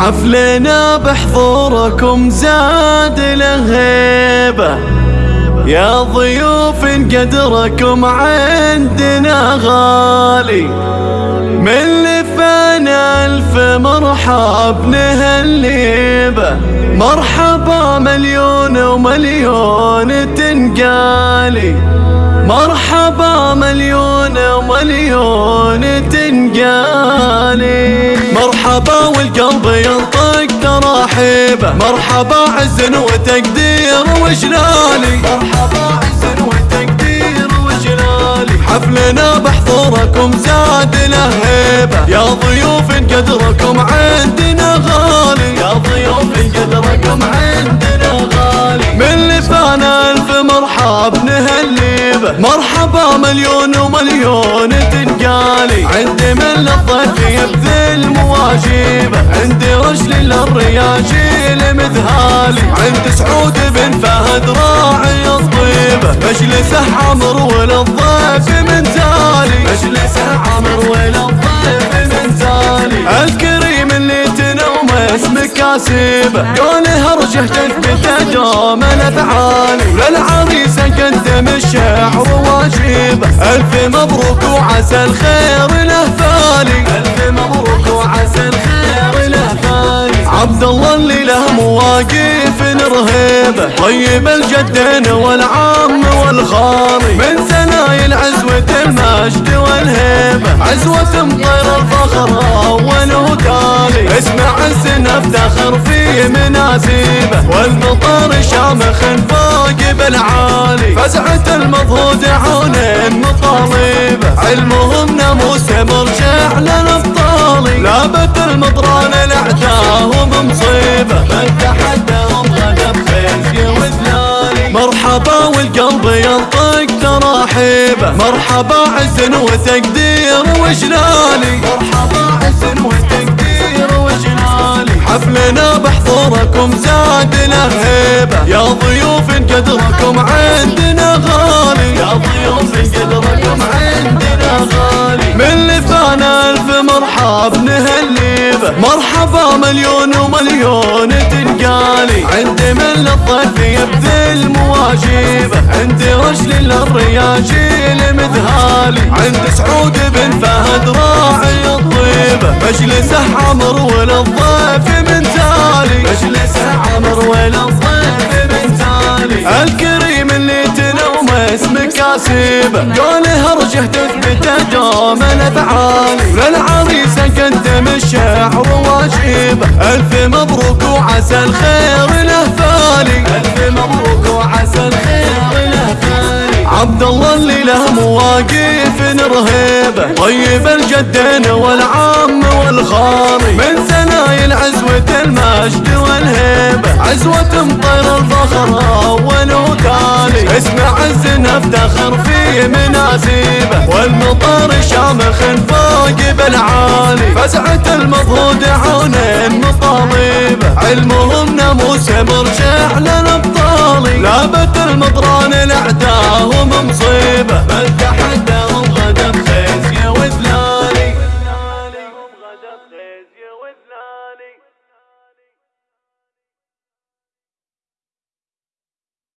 حفلنا بحضوركم زاد لهيبة. يا ضيوف قدركم عندنا غالي. من لفانا ألف مرحب نهليبة مرحبا مليون ومليون تنقالي. مرحبا مليون ومليون تنقالي. مرحبا والقلب ينطق تراحيبه. مرحبا عز وتقدير وجلالي. مرحبا عز وتقدير وجلالي. حفلنا بحضوركم زاد له هيبه يا ضيوف قدركم عندنا غالي. يا ضيوف قدركم عندنا غالي. من لفانا ألف مرحب نهليبه. مرحبا مليون ومليون تنقالي. عندي من للضيف يبذل مواجيبه عندي رجل للرياجيل مذهالي عند سعود بن فهد راعي الطيبه مجلسه عمر وللضيف من زالي. مجلسه عمر وللضيف من زالي. الكريم اللي تنوم اسمك كاسبه قوله ارجه تثبت دوم الافعال وللعريس واجيبه ألف مبروك وعسى الخير له فالي ألف مبروك وعسى الخير له فالي عبد الله اللي له مواقف رهيبه طيب الجدين والعم والخالي من سنايل عزوة المجد والهيبة عزوة مطير الفخر أول وتالي اسمع السنة افتخر في مناسيبه والمطر شامخ فوق بالعالي. فزعة المضهود عون مطالبه علمهم ناموس مرجع للابطالي لابت المطران الاعداهم مصيبه من تحدهم تراحيبه مرحبا عز وتقدير وجلالي. مرحبا عز وتقدير وجلالي. حفلنا بحضوركم زاد له هيبه يا ضيوف قدركم عندنا غالي. يا ضيوف قدركم عندنا غالي. لفانا ألف مرحب نهليبه مرحبا مليون ومليون تنقالي. عندي من للضيف يبذل مواجيبه عندي رجل للرياجيل مذهالي عند سعود بن فهد راعي الطيبه مجلسه عمر وللضيف من تالي. مجلسه عمر وللضيف من تالي. الكريم اسمك كاسبه قوله ارجه تثبت دوم الأفعال. وللعريس قدم الشعر واجيبه ألف مبروك وعسى الخير له فالي ألف مبروك وعسى الخير له فالي عبد الله اللي له مواقف رهيبه طيب الجدين والعم والخالي من سنايل عزوة المجد والهيبة عزوة مطير الفخر أول وتالي اسمع الزن نفتخر في مناسيبه والمطر شامخ فوق بالعالي. فزعة المضغود عون مطالبه علمهم ناموس مرجع للابطالي لابت المطران الاعداهم مصيبه بل تحداهم غدا بخزي وذلالي.